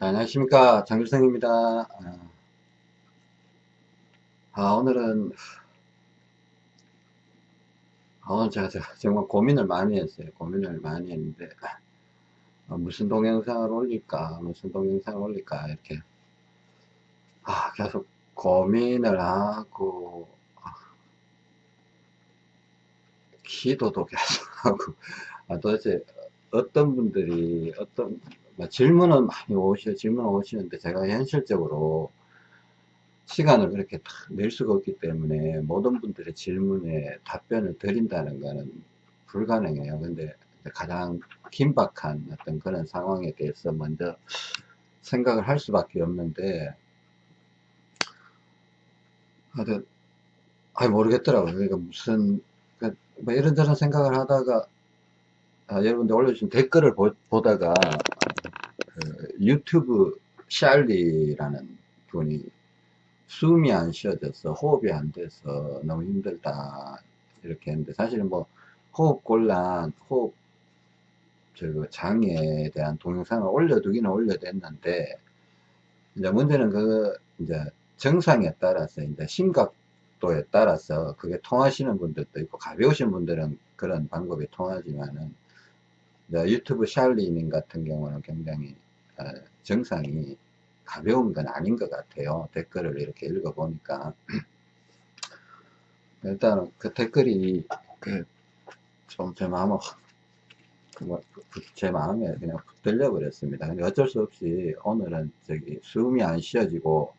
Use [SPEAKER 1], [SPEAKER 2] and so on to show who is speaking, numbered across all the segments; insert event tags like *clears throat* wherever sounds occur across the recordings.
[SPEAKER 1] 안녕하십니까. 장길성입니다. 아, 아, 오늘은 아, 오늘 제가, 정말 고민을 많이 했어요. 고민을 많이 했는데 아, 무슨 동영상을 올릴까 무슨 동영상을 올릴까 이렇게. 아, 계속 고민을 하고 아, 기도도 계속 *laughs* 하고. 아, 도대체 어떤 분들이 어떤 뭐 질문은 많이 오셔 질문 오시는데 제가 현실적으로 시간을 그렇게 낼 수가 없기 때문에 모든 분들의 질문에 답변을 드린다는 것은 불가능해요. 근데 가장 긴박한 어떤 그런 상황에 대해서 먼저 생각을 할 수밖에 없는데 하여튼 아 모르겠더라고요. 그러니까 무슨 그러니까 뭐 이런저런 생각을 하다가 아, 여러분들 올려주신 댓글을 보, 다가 그 유튜브 샬리라는 분이 숨이 안 쉬어져서 호흡이 안 돼서 너무 힘들다 이렇게 했는데 사실은 뭐 호흡 곤란 호흡 저 장애에 대한 동영상을 올려두기는 올려뒀는데 이제 문제는 그 이제 정상에 따라서 이제 심각도에 따라서 그게 통하시는 분들도 있고 가벼우신 분들은 그런 방법이 통하지만은 유튜브 샬리님 같은 경우는 굉장히 어, 정상이 가벼운 건 아닌 것 같아요. 댓글을 이렇게 읽어보니까. *clears throat* 일단 그 댓글이 좀제 마음을 뭐, 제 마음에 그냥 붙들려 버렸습니다. 근데 어쩔 수 없이 오늘은 저기 숨이 안 쉬어지고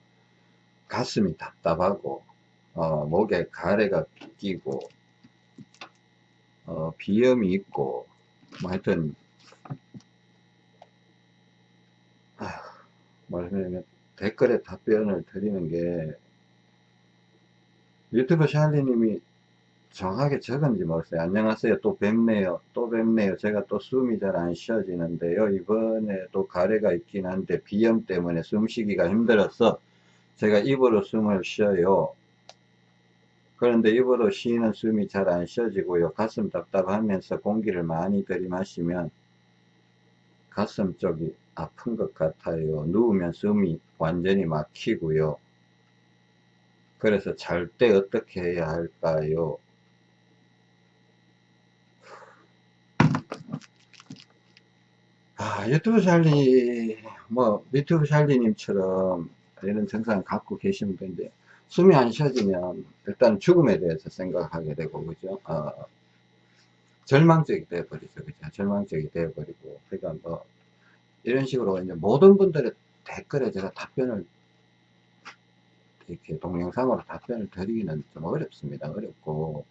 [SPEAKER 1] 가슴이 답답하고 어, 목에 가래가 끼고 어, 비염이 있고 뭐 하여튼 말하면 댓글에 답변을 드리는 게 유튜브 샬리님이 정확하게 적은지 모르겠어요. 안녕하세요. 또 뵙네요. 또 뵙네요. 제가 또 숨이 잘 안 쉬어지는데요. 이번에 또 가래가 있긴 한데 비염 때문에 숨쉬기가 힘들어서 제가 입으로 숨을 쉬어요. 그런데 입으로 쉬는 숨이 잘 안 쉬어지고요. 가슴 답답하면서 공기를 많이 들이마시면 가슴 쪽이 아픈 것 같아요. 누우면 숨이 완전히 막히고요. 그래서 잘 때 어떻게 해야 할까요? 아, 유튜브 샬리, 뭐, 유튜브 샬리님처럼 이런 증상 갖고 계신 분인데, 숨이 안 쉬어지면 일단 죽음에 대해서 생각하게 되고, 그죠? 어, 절망적이 되어버리죠. 그죠? 절망적이 되어버리고, 그러니까 뭐, 이런 식으로 이제 모든 분들의 댓글에 제가 답변을 이렇게 동영상으로 답변을 드리기는 좀 어렵습니다. 어렵고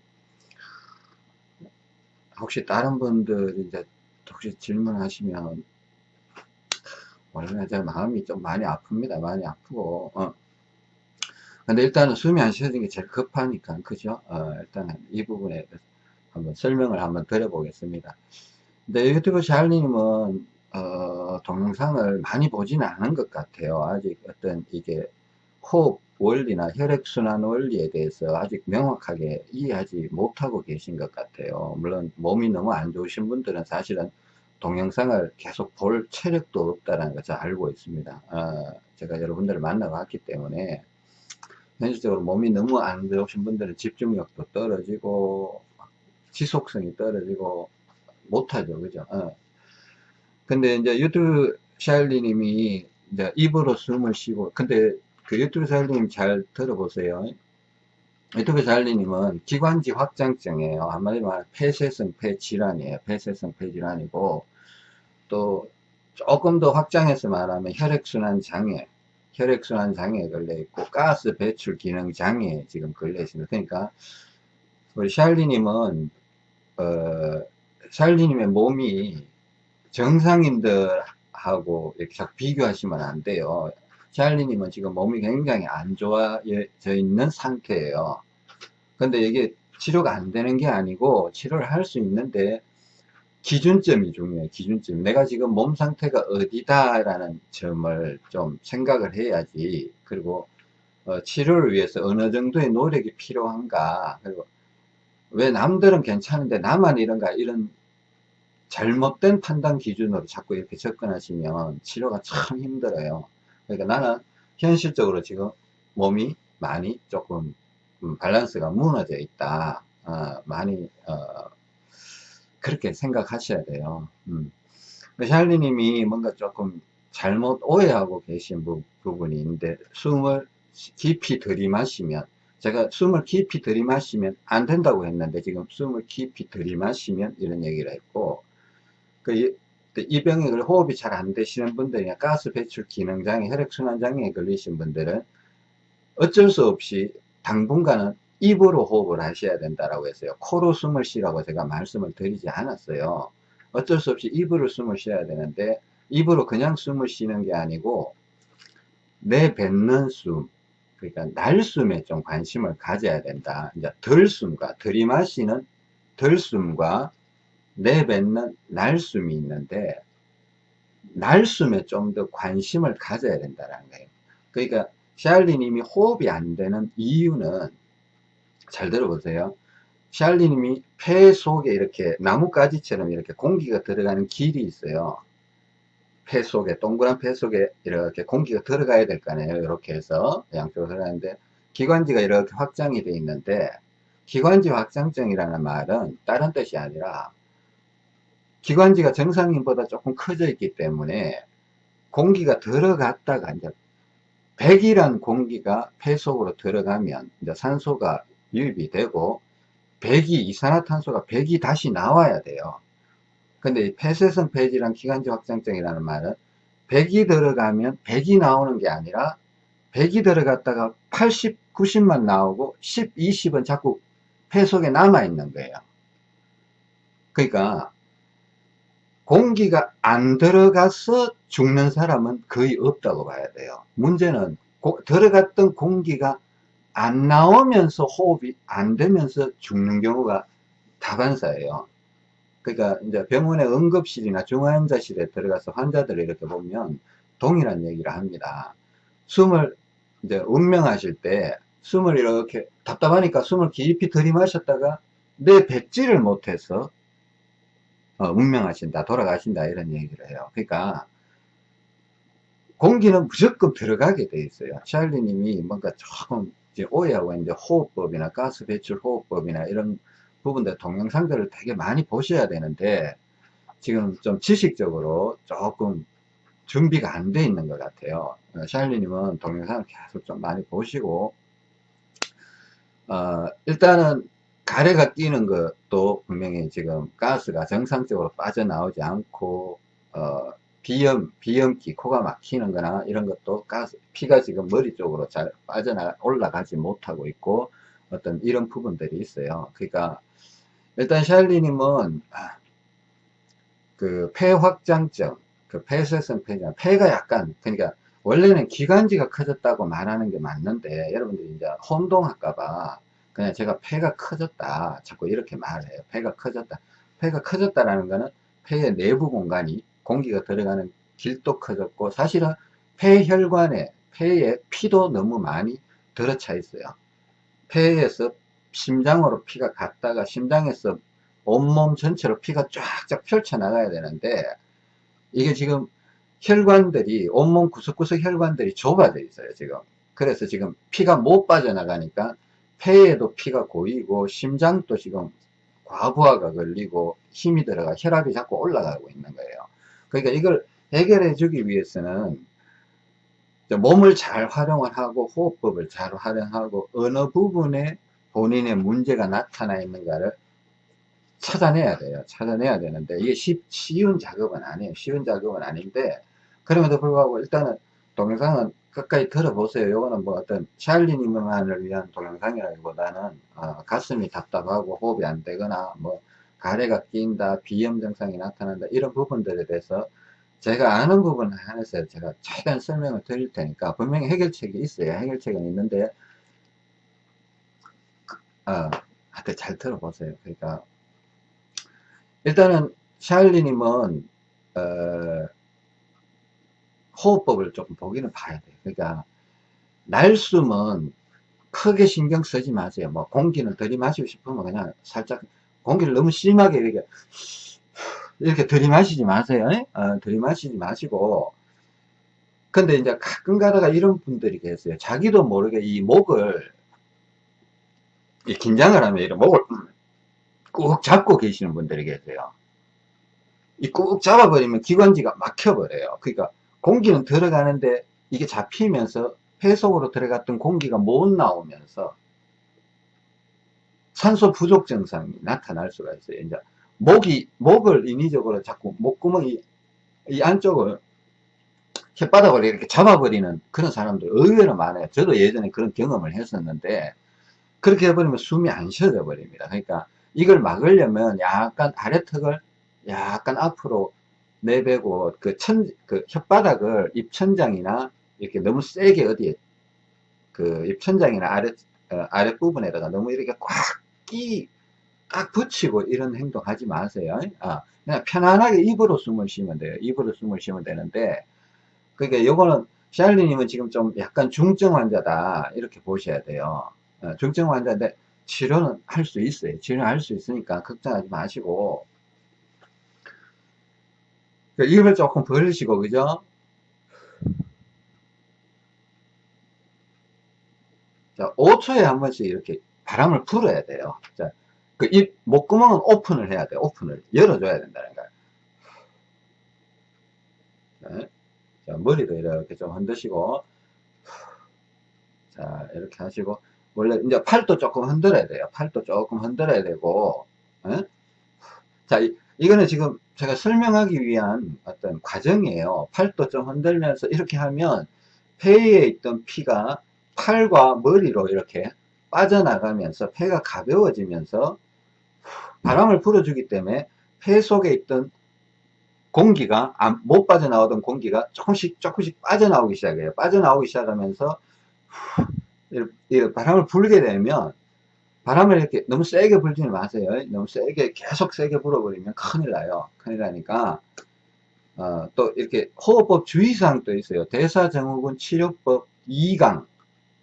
[SPEAKER 1] 혹시 다른 분들 이제 혹시 질문하시면 원래 제 마음이 좀 많이 아픕니다. 많이 아프고 어. 근데 일단은 숨이 안 쉬어지는 게 제일 급하니까 그죠? 어, 일단은 이 부분에 한번 설명을 한번 드려보겠습니다. 근데 유튜브 샬리님은 어, 동영상을 많이 보지는 않은 것 같아요. 아직 어떤 이게 호흡 원리나 혈액순환 원리에 대해서 아직 명확하게 이해하지 못하고 계신 것 같아요. 물론 몸이 너무 안 좋으신 분들은 사실은 동영상을 계속 볼 체력도 없다는 것을 알고 있습니다. 어, 제가 여러분들을 만나봤기 때문에 현실적으로 몸이 너무 안 좋으신 분들은 집중력도 떨어지고 지속성이 떨어지고 못하죠. 그죠? 어. 근데 이제 유튜브 샬리님이 이제 입으로 숨을 쉬고, 근데 그 유튜브 샬리님 잘 들어보세요. 유튜브 샬리님은 기관지 확장증이에요. 한마디로 말하면 폐쇄성 폐질환이에요. 폐쇄성 폐질환이고, 또 조금 더 확장해서 말하면 혈액순환 장애, 혈액순환 장애에 걸려 있고, 가스 배출 기능 장애에 지금 걸려 있습니다. 그러니까, 우리 샬리님은, 어, 샬리님의 몸이 정상인들하고 이렇게 자꾸 비교하시면 안 돼요. 샬리님은 지금 몸이 굉장히 안 좋아져 있는 상태예요. 근데 이게 치료가 안 되는 게 아니고 치료를 할 수 있는데 기준점이 중요해요. 기준점. 내가 지금 몸 상태가 어디다라는 점을 좀 생각을 해야지. 그리고 어, 치료를 위해서 어느 정도의 노력이 필요한가. 그리고 왜 남들은 괜찮은데 나만 이런가 이런 잘못된 판단 기준으로 자꾸 이렇게 접근하시면 치료가 참 힘들어요. 그러니까 나는 현실적으로 지금 몸이 많이 조금 음, 밸런스가 무너져 있다. 어, 많이 어, 그렇게 생각하셔야 돼요. 음. 샬리님이 뭔가 조금 잘못 오해하고 계신 부, 분이 있는데 숨을 깊이 들이마시면 제가 숨을 깊이 들이마시면 안 된다고 했는데 지금 숨을 깊이 들이마시면 이런 얘기를 했고 그 이 병에 호흡이 잘 안 되시는 분들이나 가스 배출 기능 장애, 혈액순환 장애에 걸리신 분들은 어쩔 수 없이 당분간은 입으로 호흡을 하셔야 된다라고 했어요. 코로 숨을 쉬라고 제가 말씀을 드리지 않았어요. 어쩔 수 없이 입으로 숨을 쉬어야 되는데 입으로 그냥 숨을 쉬는 게 아니고 내뱉는 숨 그러니까 날숨에 좀 관심을 가져야 된다. 이제 덜숨과 들이마시는 덜숨과 내뱉는 날숨이 있는데 날숨에 좀 더 관심을 가져야 된다는 거예요. 그러니까 샬리님이 호흡이 안 되는 이유는 잘 들어보세요. 샬리님이 폐 속에 이렇게 나뭇가지처럼 이렇게 공기가 들어가는 길이 있어요. 폐 속에 동그란 폐 속에 이렇게 공기가 들어가야 될 거 아니에요. 이렇게 해서 양쪽으로 들어가는데 기관지가 이렇게 확장이 되어 있는데 기관지 확장증이라는 말은 다른 뜻이 아니라 기관지가 정상인보다 조금 커져 있기 때문에 공기가 들어갔다가 이제 백이란 공기가 폐 속으로 들어가면 이제 산소가 유입이 되고 백이 이산화탄소가 백이 다시 나와야 돼요. 근데 폐쇄성 폐질환 기관지 확장증이라는 말은 백이 들어가면 백이 나오는 게 아니라 백이 들어갔다가 80, 90만 나오고 10, 20은 자꾸 폐 속에 남아 있는 거예요. 그러니까 공기가 안 들어가서 죽는 사람은 거의 없다고 봐야 돼요. 문제는 고, 들어갔던 공기가 안 나오면서 호흡이 안 되면서 죽는 경우가 다반사예요. 그러니까 이제 병원의 응급실이나 중환자실에 들어가서 환자들을 이렇게 보면 동일한 얘기를 합니다. 숨을 이제 운명하실 때 숨을 이렇게 답답하니까 숨을 깊이 들이마셨다가 내 뱉지를 못해서 어, 운명하신다 돌아가신다 이런 얘기를 해요. 그러니까 공기는 무조건 들어가게 돼 있어요. 샬리 님이 뭔가 조금 오해하고 있는데 호흡법이나 가스 배출 호흡법이나 이런 부분들 동영상들을 되게 많이 보셔야 되는데 지금 좀 지식적으로 조금 준비가 안 돼 있는 것 같아요. 어, 샬리님은 동영상을 계속 좀 많이 보시고 어, 일단은 가래가 끼는 것도 분명히 지금 가스가 정상적으로 빠져나오지 않고 어, 비염, 비염기, 코가 막히는 거나 이런 것도 가스, 피가 지금 머리 쪽으로 잘 빠져나, 올라가지 못하고 있고 어떤 이런 부분들이 있어요. 그러니까 일단 샬리님은 아, 그 폐 확장증, 그 폐쇄성 폐장, 폐가 약간 그러니까 원래는 기관지가 커졌다고 말하는 게 맞는데 여러분들이 이제 혼동할까봐 그냥 제가 폐가 커졌다. 자꾸 이렇게 말해요. 폐가 커졌다. 폐가 커졌다라는 거는 폐의 내부 공간이 공기가 들어가는 길도 커졌고 사실은 폐혈관에 폐에 피도 너무 많이 들어차 있어요. 폐에서 심장으로 피가 갔다가 심장에서 온몸 전체로 피가 쫙쫙 펼쳐 나가야 되는데 이게 지금 혈관들이 온몸 구석구석 혈관들이 좁아져 있어요 지금 그래서 지금 피가 못 빠져나가니까 폐에도 피가 고이고 심장도 지금 과부하가 걸리고 힘이 들어가 혈압이 자꾸 올라가고 있는 거예요. 그러니까 이걸 해결해 주기 위해서는 몸을 잘 활용을 하고 호흡법을 잘 활용하고 어느 부분에 본인의 문제가 나타나 있는가를 찾아내야 돼요. 찾아내야 되는데 이게 쉽, 쉬운 작업은 아니에요. 쉬운 작업은 아닌데 그럼에도 불구하고 일단은 동영상은 끝까지 들어보세요. 요거는 뭐 어떤 샬리님만을 위한 동영상이라기보다는 어, 가슴이 답답하고 호흡이 안 되거나 뭐 가래가 낀다, 비염 증상이 나타난다 이런 부분들에 대해서 제가 아는 부분 한해서 제가 최대한 설명을 드릴 테니까 분명히 해결책이 있어요. 해결책은 있는데 어, 하여튼 잘 들어보세요. 그러니까 일단은 샬리님은 어, 호흡법을 조금 보기는 봐야 돼요. 그러니까 날숨은 크게 신경 쓰지 마세요. 뭐 공기는 들이마시고 싶으면 그냥 살짝 공기를 너무 심하게 이렇게 이렇게 들이마시지 마세요. 어, 들이마시지 마시고. 근데 이제 가끔 가다가 이런 분들이 계세요. 자기도 모르게 이 목을, 이 긴장을 하면 이런 목을 꾹 잡고 계시는 분들이 계세요. 이 꾹 잡아버리면 기관지가 막혀버려요. 그러니까 공기는 들어가는데 이게 잡히면서 폐 속으로 들어갔던 공기가 못 나오면서 산소 부족 증상이 나타날 수가 있어요. 이제 목이 목을 인위적으로 자꾸 목구멍이 이 안쪽을 혓바닥을 이렇게 잡아버리는 그런 사람들 의외로 많아요. 저도 예전에 그런 경험을 했었는데 그렇게 해버리면 숨이 안 쉬어져 버립니다. 그러니까 이걸 막으려면 약간 아래턱을 약간 앞으로 내배고 그 천, 그 혓바닥을 입천장이나 이렇게 너무 세게 어디에 그 입천장이나 아래, 어, 아랫부분에다가 너무 이렇게 꽉 끼, 꽉 붙이고 이런 행동 하지 마세요. 아, 그냥 편안하게 입으로 숨을 쉬면 돼요. 입으로 숨을 쉬면 되는데, 그러니까 요거는 샬리님은 지금 좀 약간 중증 환자다. 이렇게 보셔야 돼요. 어, 중증 환자인데 치료는 할 수 있어요. 치료할 수 있으니까 걱정하지 마시고, 그 입을 조금 벌리시고, 그죠? 자, 5초에 한 번씩 이렇게 바람을 불어야 돼요. 자, 그 입, 목구멍은 오픈을 해야 돼요. 오픈을. 열어줘야 된다는 거예요. 네. 자, 머리도 이렇게 좀 흔드시고, 자, 이렇게 하시고, 원래 이제 팔도 조금 흔들어야 돼요. 팔도 조금 흔들어야 되고, 네? 자, 이, 이거는 지금 제가 설명하기 위한 어떤 과정이에요. 팔도 좀 흔들면서 이렇게 하면 폐에 있던 피가 팔과 머리로 이렇게 빠져나가면서 폐가 가벼워지면서 바람을 불어주기 때문에 폐 속에 있던 공기가 못 빠져나오던 공기가 조금씩 조금씩 빠져나오기 시작해요. 빠져나오기 시작하면서 바람을 불게 되면 바람을 이렇게 너무 세게 불지는 마세요. 너무 세게 계속 세게 불어버리면 큰일 나요. 큰일 나니까 어, 또 이렇게 호흡법 주의사항 도 있어요. 대사증후군 치료법 2강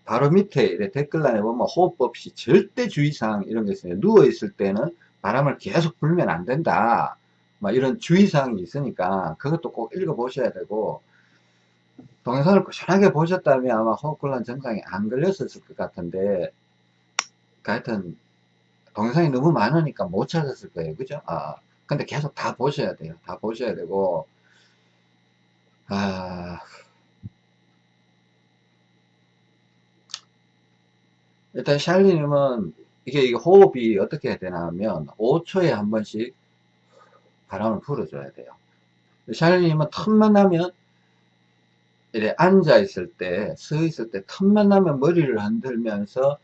[SPEAKER 1] 바로 밑에 댓글란에 보면 호흡법 시 절대 주의사항 이런 게 있어요. 누워있을 때는 바람을 계속 불면 안 된다. 막 이런 주의사항이 있으니까 그것도 꼭 읽어보셔야 되고 동영상을 꾸준하게 보셨다면 아마 호흡곤란 증상이 안 걸렸을 것 같은데 하여튼 동영상이 너무 많으니까 못 찾았을 거예요. 그죠? 아, 근데 계속 다 보셔야 돼요. 다 보셔야 되고 아 일단 샬리님은 이게, 이게 호흡이 어떻게 해야 되나 하면 5초에 한 번씩 바람을 불어줘야 돼요. 샬리님은 틈만 나면 이래 앉아 있을 때, 서 있을 때 틈만 나면 머리를 흔들면서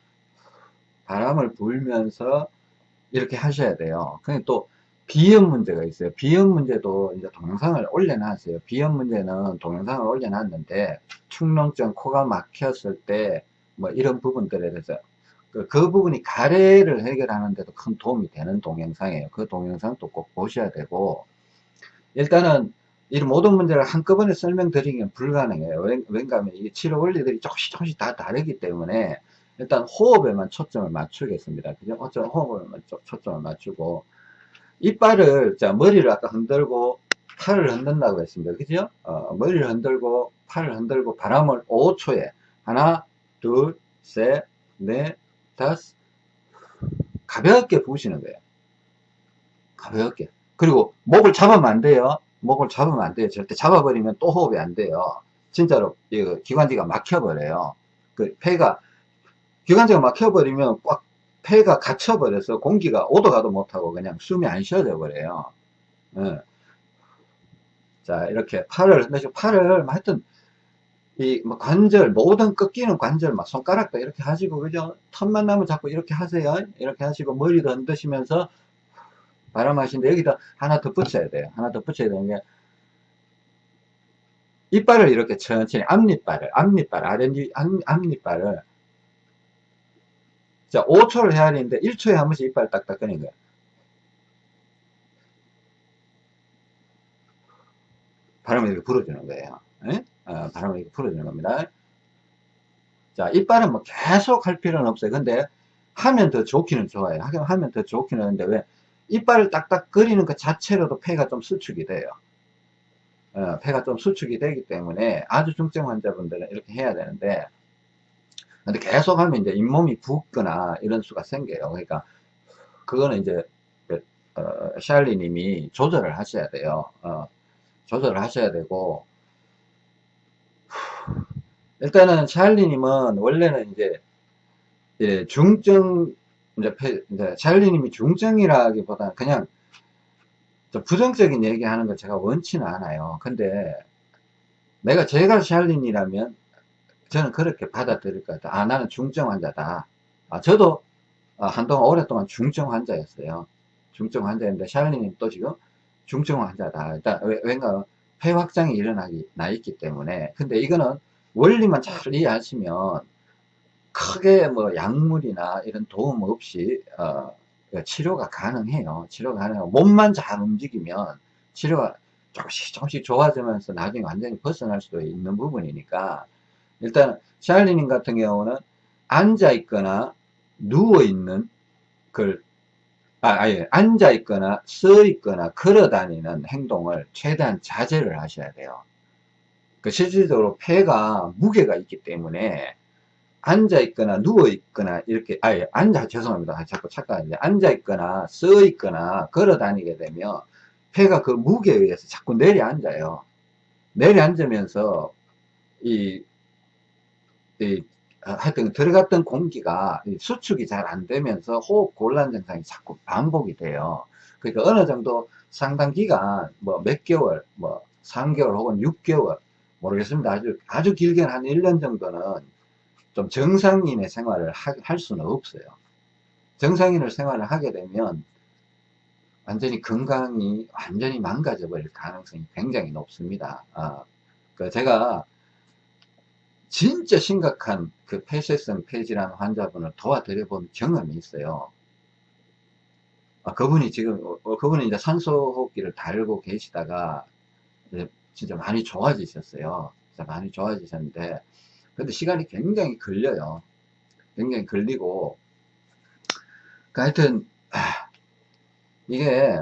[SPEAKER 1] 바람을 불면서 이렇게 하셔야 돼요. 근데 또 비염 문제가 있어요. 비염 문제도 이제 동영상을 올려놨어요. 비염 문제는 동영상을 올려놨는데 축농증 코가 막혔을 때 뭐 이런 부분들에 대해서 그, 그 부분이 가래를 해결하는 데도 큰 도움이 되는 동영상이에요. 그 동영상도 꼭 보셔야 되고 일단은 이 모든 문제를 한꺼번에 설명드리기는 불가능해요. 왠가하면 이 치료 원리들이 조금씩 조금씩 다 다르기 때문에 일단 호흡에만 초점을 맞추겠습니다. 그죠? 어쩌 호흡에만 초점을 맞추고 이빨을 자 머리를 아까 흔들고 팔을 흔든다고 했습니다. 그죠? 어, 머리를 흔들고 팔을 흔들고 바람을 5초에 하나 둘 셋 넷 다섯 가볍게 부으시는 거예요. 가볍게. 그리고 목을 잡으면 안 돼요. 목을 잡으면 안 돼요. 절대 잡아버리면 또 호흡이 안 돼요. 진짜로 기관지가 막혀버려요. 그 폐가 기관지가 막혀버리면 꽉 폐가 갇혀버려서 공기가 오도 가도 못하고 그냥 숨이 안 쉬어져 버려요. 네. 자, 이렇게 팔을, 팔을, 하여튼, 이, 뭐, 관절, 모든 꺾이는 관절, 막, 손가락도 이렇게 하시고, 그죠? 턱만 나면 자꾸 이렇게 하세요. 이렇게 하시고, 머리도 흔드시면서, 바람 하시는데, 여기다 하나 더 붙여야 돼요. 하나 더 붙여야 되는 게, 이빨을 이렇게 천천히, 앞니빨을, 앞니빨, 아랫니, 앞니빨을, 자, 5초를 해야 되는데 1초에 한 번씩 이빨 딱딱 꺼낸 거야. 바람을 이렇게 불어주는 거예요. 어, 바람을 이렇게 불어주는 겁니다. 자, 이빨은 뭐 계속 할 필요는 없어요. 근데 하면 더 좋기는 좋아요. 하면 더 좋기는 하는데 왜 이빨을 딱딱 그리는 것 자체로도 폐가 좀 수축이 돼요. 어, 폐가 좀 수축이 되기 때문에 아주 중증 환자분들은 이렇게 해야 되는데 근데 계속 하면 이제 잇몸이 붓거나 이런 수가 생겨요. 그러니까 그거는 이제 그, 어, 샬리 님이 조절을 하셔야 돼요. 어, 조절을 하셔야 되고 일단은 샬리 님은 원래는 이제 예, 중증 이제, 이제 샬리 님이 중증이라기보다는 그냥 부정적인 얘기하는 걸 제가 원치는 않아요. 근데 내가 제가 샬린이라면 저는 그렇게 받아들일 것 같아요. 아 나는 중증 환자다. 아 저도 아, 한동안 오랫동안 중증 환자였어요. 중증 환자인데 샬린님 또 지금 중증 환자다. 일단 왠가 폐 확장이 일어나기 나 있기 때문에 근데 이거는 원리만 잘 이해하시면 크게 뭐 약물이나 이런 도움 없이 어, 그 치료가 가능해요. 치료가 가능해요. 몸만 잘 움직이면 치료가 조금씩 조금씩 좋아지면서 나중에 완전히 벗어날 수도 있는 부분이니까 일단 샬리님 같은 경우는 앉아 있거나 누워 있는 걸 아, 아예 앉아 있거나 서 있거나 걸어 다니는 행동을 최대한 자제를 하셔야 돼요. 그 실질적으로 폐가 무게가 있기 때문에 앉아 있거나 누워 있거나 이렇게 아예 앉아 죄송합니다. 자꾸 착각하는데 앉아 있거나 서 있거나 걸어 다니게 되면 폐가 그 무게에 의해서 자꾸 내려앉아요. 내려앉으면서 이, 이 하여튼 들어갔던 공기가 수축이 잘 안 되면서 호흡 곤란 증상이 자꾸 반복이 돼요 그러니까 어느 정도 상당 기간 뭐 몇 개월 뭐 3개월 혹은 6개월 모르겠습니다 아주 아주 길게는 한 1년 정도는 좀 정상인의 생활을 하, 할 수는 없어요. 정상인을 생활을 하게 되면 완전히 건강이 완전히 망가져 버릴 가능성이 굉장히 높습니다. 아, 그 제가 진짜 심각한 그 폐쇄성 폐질환 환자분을 도와드려 본 경험이 있어요. 아, 그분이 지금, 어, 어 그분이 이제 산소호흡기를 달고 계시다가 진짜 많이 좋아지셨어요. 진짜 많이 좋아지셨는데, 근데 시간이 굉장히 걸려요. 굉장히 걸리고, 그 하여튼, 아, 이게,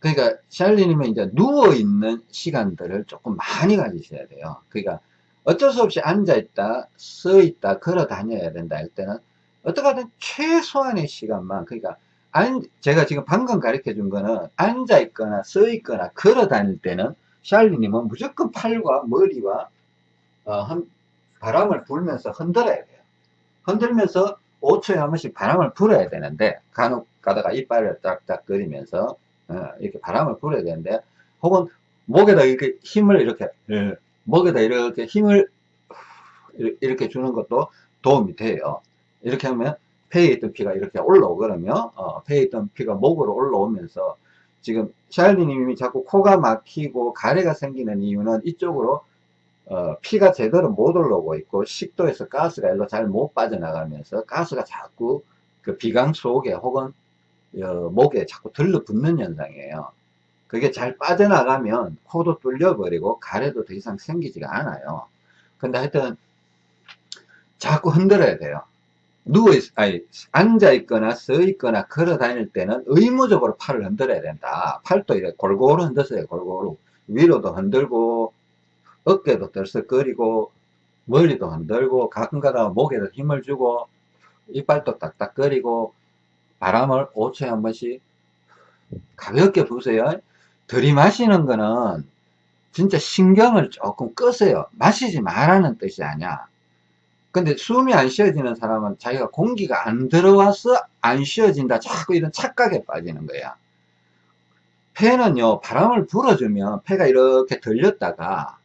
[SPEAKER 1] 그러니까 샬리님은 이제 누워있는 시간들을 조금 많이 가지셔야 돼요. 그러니까 어쩔 수 없이 앉아있다, 서있다, 걸어 다녀야 된다 할 때는 어떻게든 최소한의 시간만, 그러니까 안, 제가 지금 방금 가르쳐 준 거는 앉아 있거나 서 있거나 걸어 다닐 때는 샬리님은 무조건 팔과 머리와 어, 한 바람을 불면서 흔들어야 돼요. 흔들면서 5초에 한 번씩 바람을 불어야 되는데 간혹 가다가 이빨을 짝짝거리면서 어, 이렇게 바람을 불어야 되는데 혹은 목에다 이렇게 힘을 이렇게 예, 목에다 이렇게 힘을 이렇게 주는 것도 도움이 돼요. 이렇게 하면 폐에 있던 피가 이렇게 올라오거든요. 어, 폐에 있던 피가 목으로 올라오면서 지금 샬리님이 자꾸 코가 막히고 가래가 생기는 이유는 이쪽으로 어, 피가 제대로 못 올라오고 있고 식도에서 가스가 일로 잘 못 빠져나가면서 가스가 자꾸 그 비강 속에 혹은 어, 목에 자꾸 들러붙는 현상이에요. 그게 잘 빠져나가면 코도 뚫려버리고 가래도 더 이상 생기지가 않아요. 근데 하여튼 자꾸 흔들어야 돼요. 누워 있, 아니, 앉아 있거나 서 있거나 걸어 다닐 때는 의무적으로 팔을 흔들어야 된다. 팔도 이렇게 골고루 흔들어요, 골고루. 위로도 흔들고, 어깨도 들썩거리고 머리도 흔들고 가끔가다 목에도 힘을 주고 이빨도 딱딱거리고 바람을 5초에 한 번씩 가볍게 부세요 들이마시는 거는 진짜 신경을 조금 끄세요 마시지 말라는 뜻이 아니야 근데 숨이 안 쉬어지는 사람은 자기가 공기가 안 들어와서 안 쉬어진다 자꾸 이런 착각에 빠지는 거야 폐는요 바람을 불어주면 폐가 이렇게 들렸다가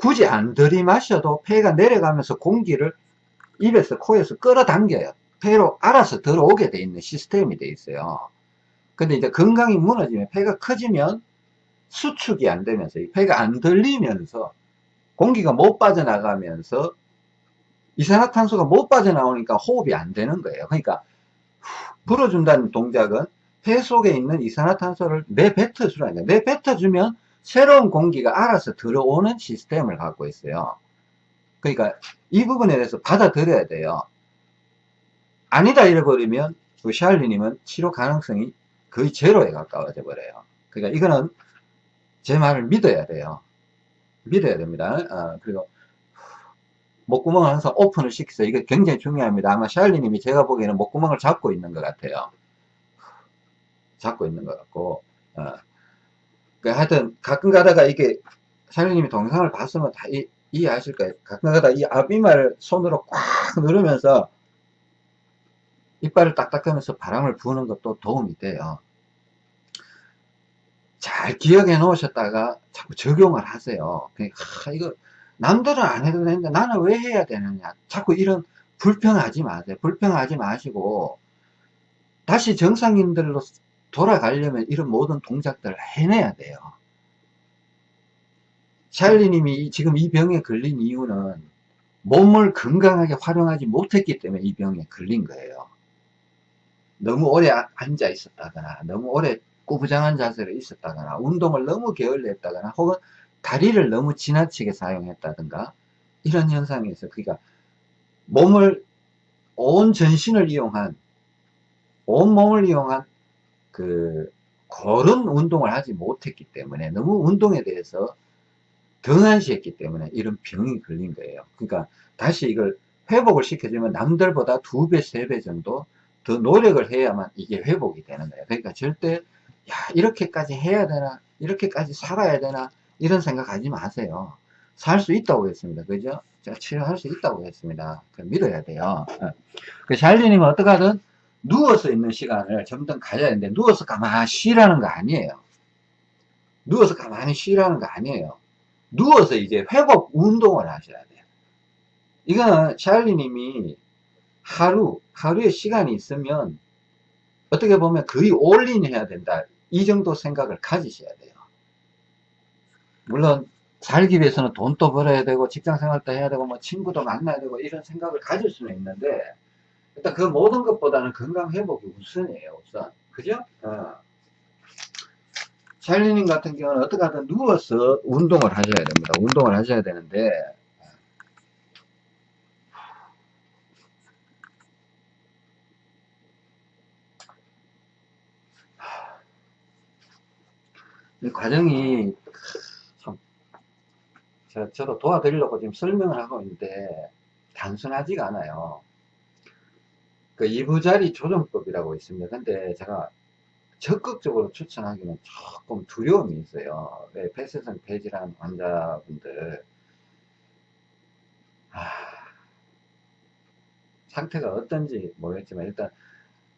[SPEAKER 1] 굳이 안 들이마셔도 폐가 내려가면서 공기를 입에서 코에서 끌어당겨요. 폐로 알아서 들어오게 돼 있는 시스템이 돼 있어요. 근데 이제 건강이 무너지면 폐가 커지면 수축이 안 되면서 폐가 안 들리면서 공기가 못 빠져나가면서 이산화탄소가 못 빠져나오니까 호흡이 안 되는 거예요. 그러니까 불어준다는 동작은 폐 속에 있는 이산화탄소를 내뱉어주라는 거예요. 내뱉어주면 새로운 공기가 알아서 들어오는 시스템을 갖고 있어요. 그러니까 이 부분에 대해서 받아들여야 돼요. 아니다 이래버리면 그 샬리님은 치료 가능성이 거의 제로에 가까워져 버려요. 그러니까 이거는 제 말을 믿어야 돼요. 믿어야 됩니다. 어, 그리고 목구멍을 항상 오픈을 시키세요. 이게 굉장히 중요합니다. 아마 샬리님이 제가 보기에는 목구멍을 잡고 있는 것 같아요. 잡고 있는 것 같고 어. 그 하여튼 가끔 가다가 이게 샬리님이 동영상을 봤으면 다 이, 이해하실 거예요. 가끔 가다가 이 앞이마를 손으로 꽉 누르면서 이빨을 딱딱하면서 바람을 부는 것도 도움이 돼요. 잘 기억해 놓으셨다가 자꾸 적용을 하세요. 그러니까 아, 이거 남들은 안 해도 되는데 나는 왜 해야 되느냐. 자꾸 이런 불평하지 마세요. 불평하지 마시고 다시 정상인들로 돌아가려면 이런 모든 동작들을 해내야 돼요. 샬리님이 지금 이 병에 걸린 이유는 몸을 건강하게 활용하지 못했기 때문에 이 병에 걸린 거예요. 너무 오래 앉아 있었다거나 너무 오래 꾸부장한 자세로 있었다거나 운동을 너무 게을리 했다거나 혹은 다리를 너무 지나치게 사용했다든가 이런 현상에서 그러니까 몸을 온 전신을 이용한 온 몸을 이용한 그 그런 운동을 하지 못했기 때문에 너무 운동에 대해서 등한시했기 때문에 이런 병이 걸린 거예요. 그러니까 다시 이걸 회복을 시켜주면 남들보다 두 배, 세 배 정도 더 노력을 해야만 이게 회복이 되는 거예요. 그러니까 절대 야 이렇게까지 해야 되나 이렇게까지 살아야 되나 이런 생각하지 마세요. 살 수 있다고 했습니다. 그죠? 제가 치료할 수 있다고 했습니다. 믿어야 돼요. 어. 그 샬리님은 어떡하든 누워서 있는 시간을 점점 가져야 되는데 누워서 가만히 쉬라는 거 아니에요. 누워서 가만히 쉬라는 거 아니에요. 누워서 이제 회복 운동을 하셔야 돼요. 이거는 샬리님이 하루, 하루에 시간이 있으면 어떻게 보면 거의 올인 해야 된다. 이 정도 생각을 가지셔야 돼요. 물론 살기 위해서는 돈도 벌어야 되고 직장 생활도 해야 되고 뭐 친구도 만나야 되고 이런 생각을 가질 수는 있는데 일단 그 모든 것보다는 건강 회복이 우선이에요 우선 그죠? 어. 샬리님 같은 경우는 어떻게 하든 누워서 운동을 하셔야 됩니다 운동을 하셔야 되는데 이 과정이 참 저, 저도 도와드리려고 지금 설명을 하고 있는데 단순하지가 않아요. 그 이부자리 조정법이라고 있습니다. 근데 제가 적극적으로 추천하기는 조금 두려움이 있어요. 왜 폐쇄성 폐질환 환자분들 아, 상태가 어떤지 모르겠지만 일단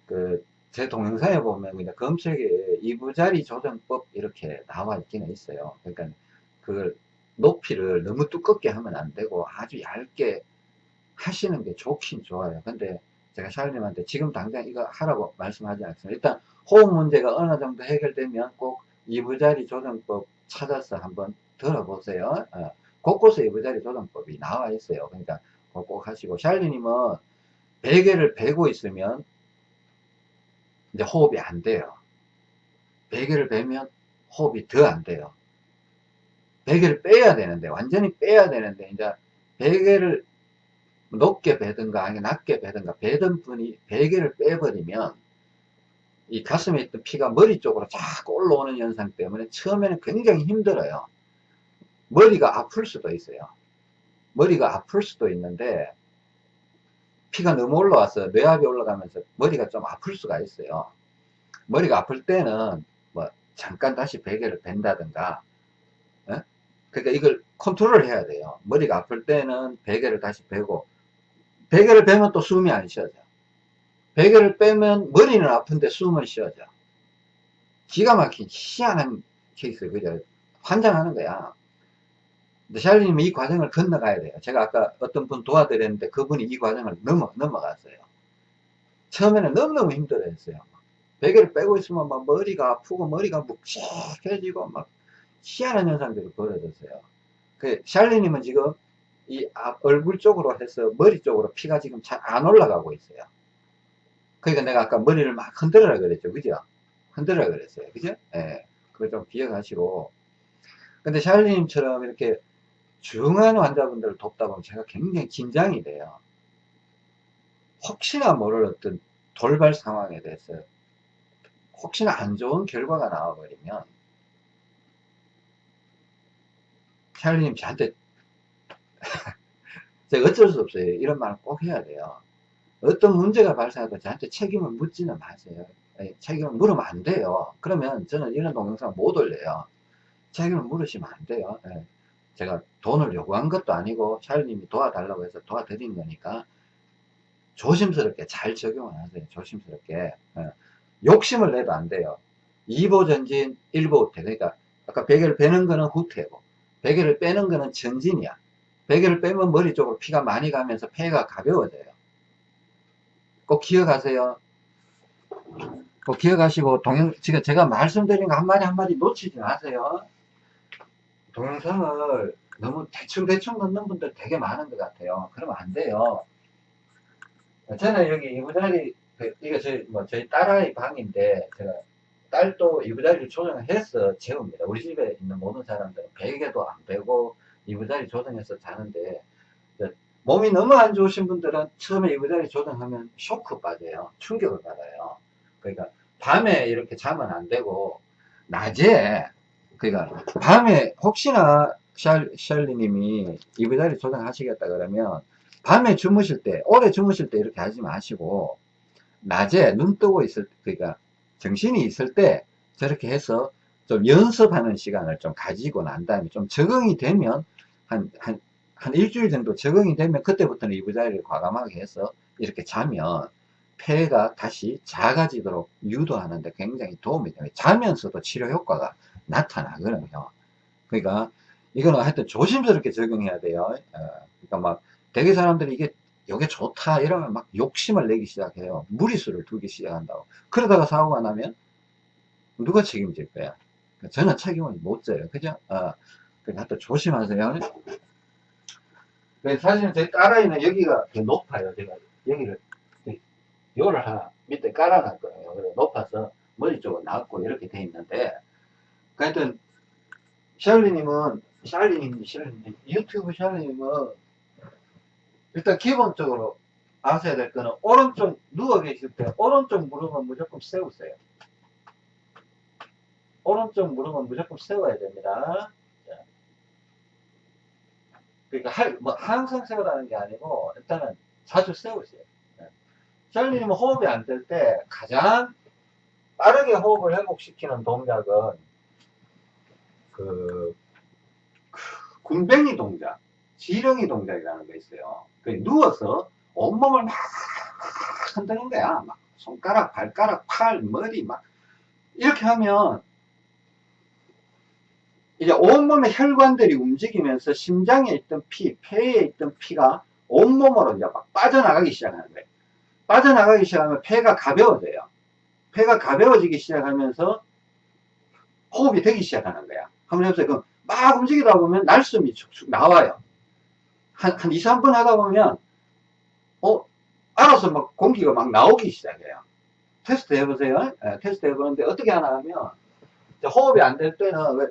[SPEAKER 1] 그 제 동영상에 보면 그냥 검색에 이부자리 조정법 이렇게 나와 있기는 있어요. 그러니까 그걸 높이를 너무 두껍게 하면 안 되고 아주 얇게 하시는 게 좋긴 좋아요. 근데 제가 샤르님한테 지금 당장 이거 하라고 말씀하지 않습니다. 일단 호흡 문제가 어느 정도 해결되면 꼭 이부자리 조정법 찾아서 한번 들어보세요. 어, 곳곳에 이부자리 조정법이 나와 있어요. 그러니까 꼭 하시고 샬리님은 베개를 베고 있으면 이제 호흡이 안 돼요. 베개를 베면 호흡이 더 안 돼요. 베개를 빼야 되는데 완전히 빼야 되는데 이제 베개를 높게 베든가 아니면 낮게 베든가 베던 분이 베개를 빼버리면 이 가슴에 있던 피가 머리 쪽으로 자꾸 올라오는 현상 때문에 처음에는 굉장히 힘들어요. 머리가 아플 수도 있어요. 머리가 아플 수도 있는데 피가 너무 올라와서 뇌압이 올라가면서 머리가 좀 아플 수가 있어요. 머리가 아플 때는 뭐 잠깐 다시 베개를 벤다든가 에? 그러니까 이걸 컨트롤 해야 돼요. 머리가 아플 때는 베개를 다시 베고 베개를 베면 또 숨이 안 쉬어져. 베개를 빼면 머리는 아픈데 숨은 쉬어져. 기가 막힌 희한한 케이스, 그죠? 환장하는 거야. 샬리님은 이 과정을 건너가야 돼요. 제가 아까 어떤 분 도와드렸는데 그분이 이 과정을 넘어, 넘어갔어요. 처음에는 너무너무 힘들어 했어요. 베개를 빼고 있으면 막 머리가 아프고 머리가 묵직해지고 막 희한한 현상들이 벌어졌어요. 그 샬리님은 지금 이 얼굴 쪽으로 해서 머리 쪽으로 피가 지금 잘 안 올라가고 있어요. 그러니까 내가 아까 머리를 막 흔들어라 그랬죠. 그죠? 흔들어라 그랬어요. 그죠? 예. 그걸 좀 기억하시고. 근데 샬리님처럼 이렇게 중한 환자분들을 돕다 보면 제가 굉장히 긴장이 돼요. 혹시나 모를 어떤 돌발 상황에 대해서 혹시나 안 좋은 결과가 나와버리면 샬리님 저한테 *laughs* 제가 어쩔 수 없어요. 이런 말을 꼭 해야 돼요. 어떤 문제가 발생하고 저한테 책임을 묻지는 마세요. 예, 책임을 물으면 안 돼요. 그러면 저는 이런 동영상 못 올려요. 책임을 물으시면 안 돼요. 예. 제가 돈을 요구한 것도 아니고 샬리님이 도와달라고 해서 도와드린 거니까 조심스럽게 잘 적용을 하세요. 조심스럽게. 예. 욕심을 내도 안 돼요. 2보 전진, 1보 후퇴. 그러니까 아까 베개를 빼는 거는 후퇴고 베개를 빼는 거는 전진이야. 베개를 빼면 머리 쪽으로 피가 많이 가면서 폐가 가벼워져요. 꼭 기억하세요. 꼭 기억하시고 동영 지금 제가 말씀드린 거 한마디 한마디 놓치지 마세요. 동영상을 너무 대충대충 넣는 분들 되게 많은 것 같아요. 그러면 안 돼요. 저는 여기 이부자리, 그, 이거 저희, 뭐, 저희 딸아이 방인데, 제가 딸도 이부자리를 조정을 해서 재웁니다. 우리 집에 있는 모든 사람들은 베개도 안 베고, 이부자리 조정해서 자는데, 몸이 너무 안 좋으신 분들은 처음에 이부자리 조정하면 쇼크 받아요. 충격을 받아요. 그러니까, 밤에 이렇게 자면 안 되고, 낮에, 그러니까, 밤에 혹시나 샬, 샬리님이 이부자리 조정하시겠다 그러면, 밤에 주무실 때, 오래 주무실 때 이렇게 하지 마시고, 낮에 눈 뜨고 있을, 그러니까 정신이 있을 때 저렇게 해서 좀 연습하는 시간을 좀 가지고 난 다음에 좀 적응이 되면, 한, 한, 한 일주일 정도 적응이 되면 그때부터는 이부자리를 과감하게 해서 이렇게 자면 폐가 다시 작아지도록 유도하는데 굉장히 도움이 돼요. 자면서도 치료 효과가 나타나거든요. 그러니까 이거는 하여튼 조심스럽게 적용해야 돼요. 어, 그러니까 막 대개 사람들이 이게 이게 좋다 이러면 막 욕심을 내기 시작해요. 무리수를 두기 시작한다고. 그러다가 사고가 나면 누가 책임질 거야? 저는 책임을 못 져요. 그죠? 어, 그러니까 조심하세요. 사실은 제 딸아이는 여기가 높아요. 제가 여기를 요를 하나 밑에 깔아놨거든요. 그래 높아서 머리 쪽은 낮고 이렇게 돼 있는데 하여튼 샬리님은 샬리님, 샬리님 유튜브 샬리님은 일단 기본적으로 아셔야 될 거는 오른쪽 누워 계실 때 오른쪽 무릎은 무조건 세우세요. 오른쪽 무릎은 무조건 세워야 됩니다. 그러니까 할, 뭐 항상 세우라는 게 아니고 일단은 자주 세우세요. 샬리님은 호흡이 안 될 때 가장 빠르게 호흡을 회복시키는 동작은 그, 그 군뱅이 동작, 지렁이 동작이라는 게 있어요. 그 누워서 온몸을 막 흔드는 거야. 막 손가락, 발가락, 팔, 머리 막 이렇게 하면 이제 온몸의 혈관들이 움직이면서 심장에 있던 피, 폐에 있던 피가 온몸으로 이제 막 빠져나가기 시작하는 거예요. 빠져나가기 시작하면 폐가 가벼워져요. 폐가 가벼워지기 시작하면서 호흡이 되기 시작하는 거야. 한번 해보세요. 그럼 막 움직이다 보면 날숨이 축축 나와요. 한, 한 2, 3분 하다 보면, 어, 알아서 막 공기가 막 나오기 시작해요. 테스트 해보세요. 네, 테스트 해보는데 어떻게 하나 하면, 호흡이 안 될 때는 왜,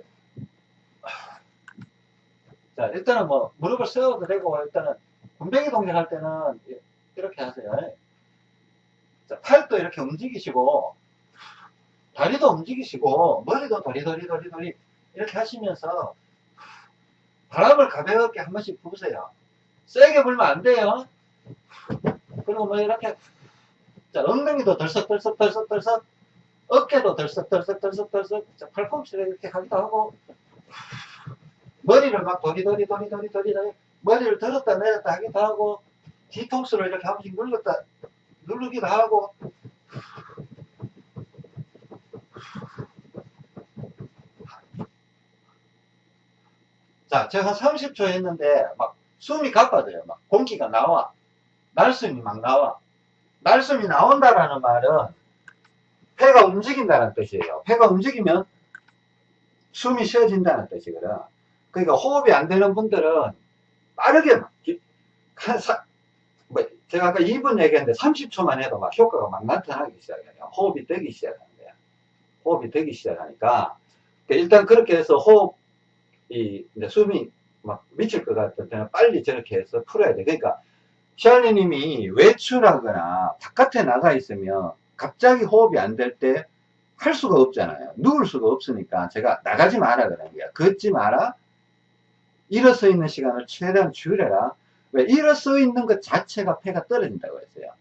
[SPEAKER 1] 자, 일단은 뭐, 무릎을 세워도 되고, 일단은, 군뱅이 동작 할 때는 이렇게 하세요. 자, 팔도 이렇게 움직이시고, 다리도 움직이시고, 머리도 도리도리도리도리, 이렇게 하시면서, 바람을 가볍게 한 번씩 부으세요. 세게 불면 안 돼요. 그리고 뭐 이렇게 자 엉덩이도 덜썩덜썩덜썩덜썩 어깨도 덜썩덜썩덜썩덜썩 자, 팔꿈치를 이렇게 하기도 하고 머리를 막 도리 도리도리 도리 도리 머리를 들었다 내렸다 하기도 하고 뒤통수를 이렇게 한 번씩 눌렀다 누르기도 하고 자, 제가 30초 했는데, 막, 숨이 가빠져요. 막, 공기가 나와. 날숨이 막 나와. 날숨이 나온다라는 말은, 폐가 움직인다는 뜻이에요. 폐가 움직이면, 숨이 쉬어진다는 뜻이거든. 그러니까 호흡이 안 되는 분들은, 빠르게 막, 한 사, 뭐, 제가 아까 2분 얘기했는데, 30초만 해도 막 효과가 막 나타나기 시작해요. 호흡이 되기 시작하는 거야. 호흡이 되기 시작하니까, 그러니까 일단 그렇게 해서 호흡, 이 숨이 막 미칠 것 같을 때는 빨리 저렇게 해서 풀어야 돼. 그러니까 샬리님이 외출하거나 바깥에 나가 있으면 갑자기 호흡이 안 될 때 할 수가 없잖아요. 누울 수가 없으니까 제가 나가지 마라 그러는 거야. 걷지 마라. 일어서 있는 시간을 최대한 줄여라. 왜? 일어서 있는 것 자체가 폐가 떨어진다고 했어요.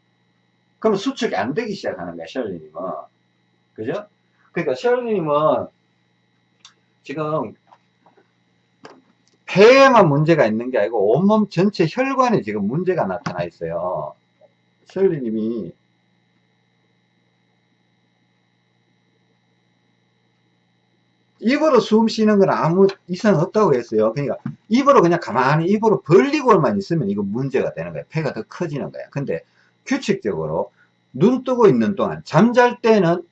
[SPEAKER 1] 그러면 수축이 안 되기 시작하는 거야, 셜리님은. 그죠? 그러니까 셜리님은 지금 폐에만 문제가 있는 게 아니고 온몸 전체 혈관에 지금 문제가 나타나 있어요. 셜리님이 입으로 숨 쉬는 건 아무 이상 없다고 했어요. 그러니까 입으로 그냥 가만히 입으로 벌리고만 있으면 이거 문제가 되는 거예요. 폐가 더 커지는 거예요. 근데 규칙적으로 눈 뜨고 있는 동안 잠잘 때는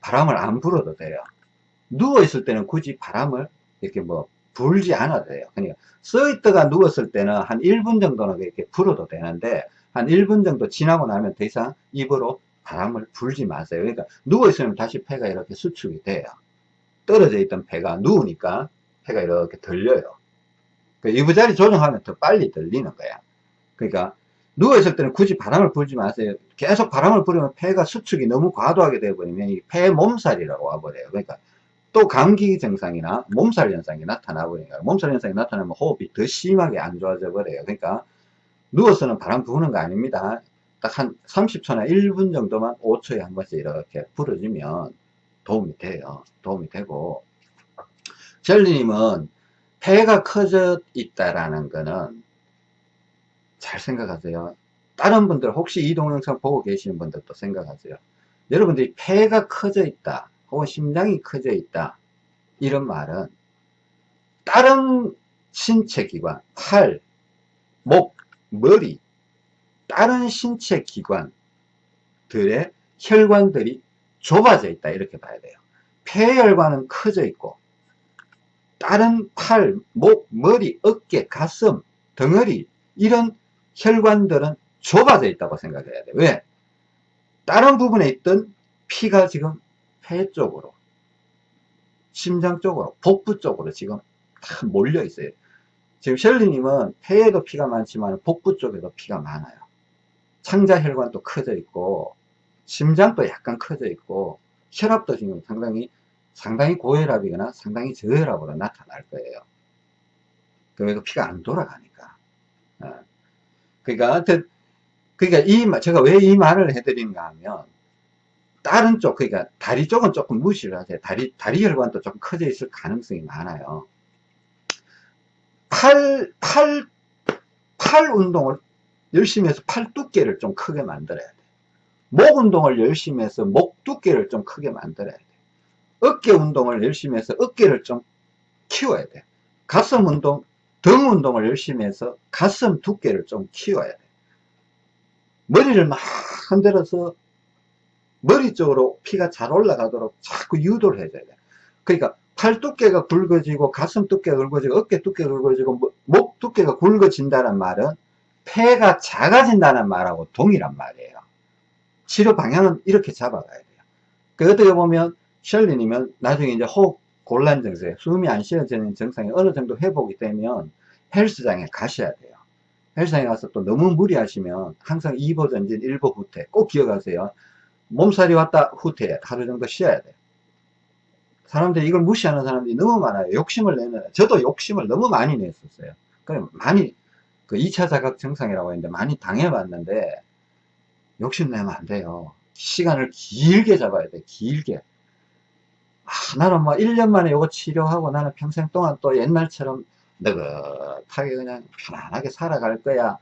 [SPEAKER 1] 바람을 안 불어도 돼요. 누워 있을 때는 굳이 바람을 이렇게 뭐 불지 않아도 돼요. 그러니까 서 있다가 누웠을 때는 한 1분 정도는 이렇게 불어도 되는데 한 1분 정도 지나고 나면 더 이상 입으로 바람을 불지 마세요. 그러니까 누워 있으면 다시 폐가 이렇게 수축이 돼요. 떨어져 있던 폐가 누우니까 폐가 이렇게 들려요. 그 이부 자리 조정하면 더 빨리 들리는 거야. 그러니까 누워있을 때는 굳이 바람을 불지 마세요. 계속 바람을 불으면 폐가 수축이 너무 과도하게 되어버리면 이 폐 몸살이라고 와버려요. 그러니까 또 감기 증상이나 몸살 현상이 나타나 버리니까 몸살 현상이 나타나면 호흡이 더 심하게 안 좋아져 버려요. 그러니까 누워서는 바람 부는 거 아닙니다. 딱 한 30초나 1분 정도만 5초에 한 번씩 이렇게 불어주면 도움이 돼요. 도움이 되고 젤리님은 폐가 커져 있다라는 거는 잘 생각하세요. 다른 분들 혹시 이 동영상 보고 계시는 분들도 생각하세요. 여러분들이 폐가 커져 있다 혹은 심장이 커져 있다. 이런 말은 다른 신체 기관, 팔, 목, 머리 다른 신체 기관들의 혈관들이 좁아져 있다. 이렇게 봐야 돼요. 폐혈관은 커져 있고 다른 팔, 목, 머리, 어깨, 가슴, 덩어리 이런 혈관들은 좁아져 있다고 생각해야 돼요. 왜? 다른 부분에 있던 피가 지금 폐 쪽으로 심장 쪽으로 복부 쪽으로 지금 다 몰려 있어요 지금 셜리님은 폐에도 피가 많지만 복부 쪽에도 피가 많아요 창자혈관도 커져 있고 심장도 약간 커져 있고 혈압도 지금 상당히 상당히 고혈압이거나 상당히 저혈압으로 나타날 거예요. 그러니까 피가 안 돌아가니까. 어. 그러니까 그러니까 이 제가 왜 이 말을 해드리는가 하면 다른 쪽 그러니까 다리 쪽은 조금 무시를 하세요. 다리 다리 혈관도 조금 커져 있을 가능성이 많아요. 팔 팔 팔 운동을 열심히 해서 팔 두께를 좀 크게 만들어야 돼. 목 운동을 열심히 해서 목 두께를 좀 크게 만들어야 돼. 어깨 운동을 열심히 해서 어깨를 좀 키워야 돼. 가슴 운동, 등 운동을 열심히 해서 가슴 두께를 좀 키워야 돼. 머리를 막 흔들어서 머리 쪽으로 피가 잘 올라가도록 자꾸 유도를 해줘야 돼. 그러니까 팔 두께가 굵어지고 가슴 두께가 굵어지고 어깨 두께가 굵어지고 뭐, 목 두께가 굵어진다는 말은 폐가 작아진다는 말하고 동일한 말이에요. 치료 방향은 이렇게 잡아가야 돼요. 그 어떻게 보면 셜린이면 나중에 이제 호흡 곤란 증세, 숨이 안 쉬어지는 증상이 어느 정도 회복이 되면 헬스장에 가셔야 돼요. 헬스장에 가서 또 너무 무리하시면 항상 2보 전진 1보 후퇴 꼭 기억하세요. 몸살이 왔다 후퇴 하루 정도 쉬어야 돼요. 사람들이 이걸 무시하는 사람들이 너무 많아요. 욕심을 내는, 저도 욕심을 너무 많이 냈었어요. 그래 많이, 그 2차 자각 증상이라고 했는데 많이 당해봤는데, 욕심내면 안 돼요. 시간을 길게 잡아야 돼, 길게. 아, 나는 뭐 1년 만에 이거 치료하고 나는 평생 동안 또 옛날처럼 느긋하게 그냥 편안하게 살아갈 거야.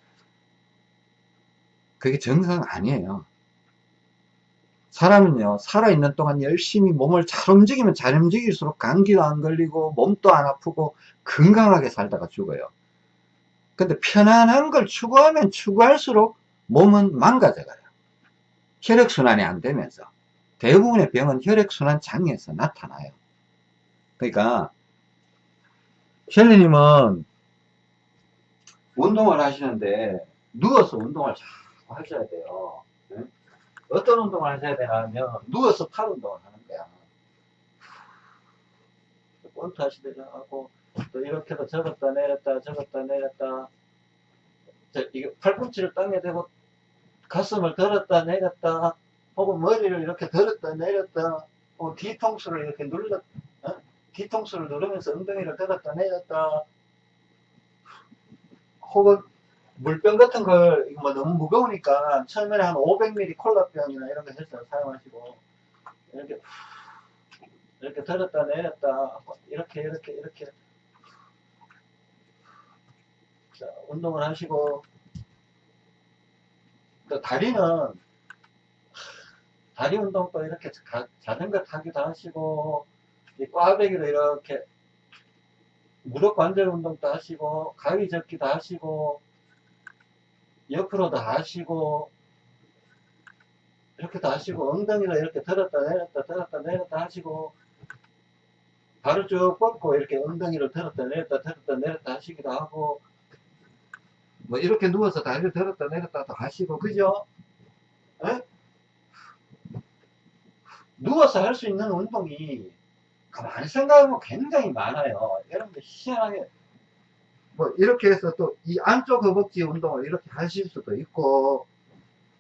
[SPEAKER 1] 그게 정상 아니에요. 사람은요, 살아있는 동안 열심히 몸을 잘 움직이면 잘 움직일수록 감기도 안 걸리고 몸도 안 아프고 건강하게 살다가 죽어요. 근데 편안한 걸 추구하면 추구할수록 몸은 망가져가요. 혈액순환이 안 되면서 대부분의 병은 혈액순환 장애에서 나타나요. 그러니까 셜리님은 운동을 하시는데 누워서 운동을 잘 하셔야 돼요. 네? 어떤 운동을 하셔야 되냐면 누워서 팔 운동을 하는 거야. 본트 하시더라 하고 또 이렇게도 접었다 내렸다 접었다 내렸다 이게 팔꿈치를 땅에 대고 가슴을 들었다 내렸다 혹은 머리를 이렇게 들었다 내렸다 그 뒤통수를 이렇게 눌러, 어? 뒤통수를 누르면서 엉덩이를 들었다 내렸다. 혹은 물병 같은 걸, 이거 뭐 너무 무거우니까 처음에는 한 500ml 콜라병이나 이런 거 해서 사용하시고, 이렇게, 이렇게 들었다 내렸다, 이렇게, 이렇게, 이렇게. 자, 운동을 하시고, 또 다리는, 다리 운동도 이렇게 가- 자전거 타기도 하시고, 이 꽈배기로 이렇게 무릎 관절 운동도 하시고, 가위 접기도 하시고, 옆으로도 하시고, 이렇게도 하시고, 엉덩이를 이렇게 들었다 내렸다 들었다 내렸다 하시고, 발을 쭉 뻗고 이렇게 엉덩이를 들었다 내렸다 들었다 내렸다 하시기도 하고, 뭐 이렇게 누워서 다리를 들었다 내렸다도 하시고, 그죠? 에? 누워서 할 수 있는 운동이 가만히 생각해보면 굉장히 많아요. 여러분들 희한하게 뭐 이렇게 해서 또 이 안쪽 허벅지 운동을 이렇게 하실 수도 있고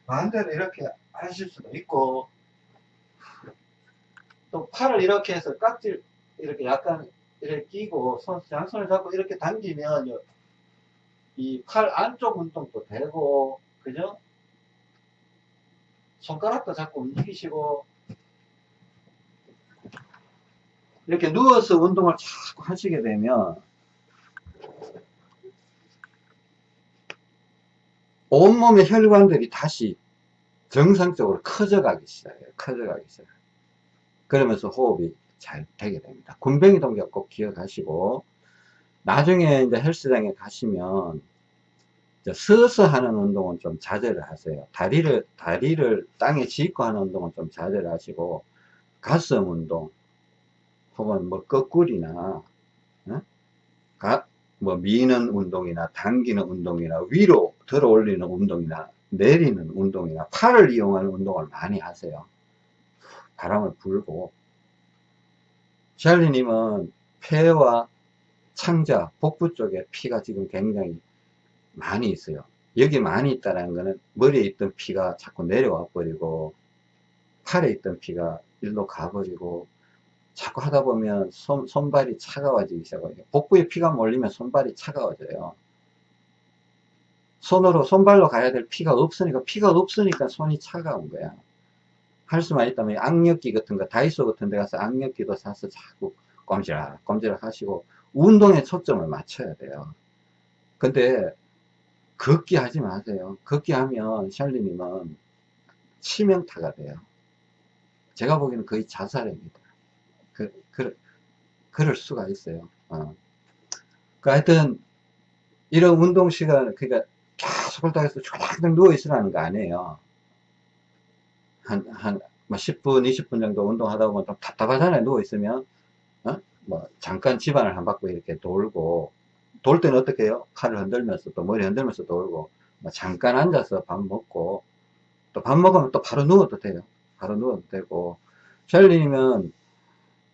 [SPEAKER 1] 반대로 이렇게 하실 수도 있고 또 팔을 이렇게 해서 깍질 이렇게 약간 이렇게 끼고 손 양손을 잡고 이렇게 당기면 이 팔 안쪽 운동도 되고 그죠? 손가락도 자꾸 움직이시고 이렇게 누워서 운동을 자꾸 하시게 되면 온몸의 혈관들이 다시 정상적으로 커져가기 시작해요. 커져가기 시작해요. 그러면서 호흡이 잘 되게 됩니다. 군뱅이 동작 꼭 기억하시고 나중에 이제 헬스장에 가시면 서서 하는 운동은 좀 자제를 하세요. 다리를 다리를 땅에 짚고 하는 운동은 좀 자제를 하시고 가슴 운동 혹은 뭐 거꾸리나 어? 가, 뭐 미는 운동이나 당기는 운동이나 위로 들어 올리는 운동이나 내리는 운동이나 팔을 이용하는 운동을 많이 하세요. 바람을 불고 샬리님은 폐와 창자, 복부 쪽에 피가 지금 굉장히 많이 있어요. 여기 많이 있다는 거는 머리에 있던 피가 자꾸 내려와 버리고 팔에 있던 피가 일로 가버리고 자꾸 하다 보면 손, 손발이 차가워지기 시작해요. 복부에 피가 몰리면 손발이 차가워져요. 손으로, 손발로 가야 될 피가 없으니까, 피가 없으니까 손이 차가운 거야. 할 수만 있다면 악력기 같은 거, 다이소 같은 데 가서 악력기도 사서 자꾸 꼼지락, 꼼지락 하시고, 운동에 초점을 맞춰야 돼요. 근데, 걷기 하지 마세요. 걷기 하면, 샬리님은 치명타가 돼요. 제가 보기에는 거의 자살입니다. 그, 그, 그럴 수가 있어요. 어. 그 하여튼, 이런 운동 시간, 그러니까 해서 쫄딱 누워있으라는 거 아니에요. 한, 한, 뭐 10분, 20분 정도 운동하다 보면 좀 답답하잖아요. 누워있으면. 어? 뭐, 잠깐 집안을 한 바퀴 이렇게 돌고, 돌 때는 어떻게 해요? 팔을 흔들면서 또 머리 흔들면서 돌고, 뭐 잠깐 앉아서 밥 먹고, 또 밥 먹으면 또 바로 누워도 돼요. 바로 누워도 되고, 샬리님은